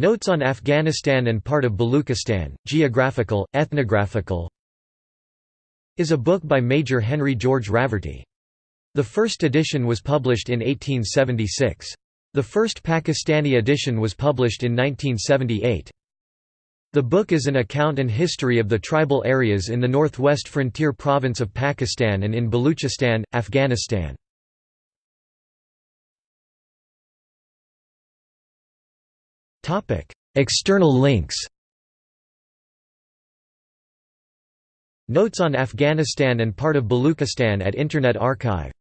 Notes on Afghanistan and part of Baluchistan, Geographical, Ethnographical is a book by Major Henry George Raverty. The first edition was published in 1876. The first Pakistani edition was published in 1978. The book is an account and history of the tribal areas in the northwest frontier province of Pakistan and in Baluchistan, Afghanistan. External links Notes on Afghanistan and part of Baluchistan at Internet Archive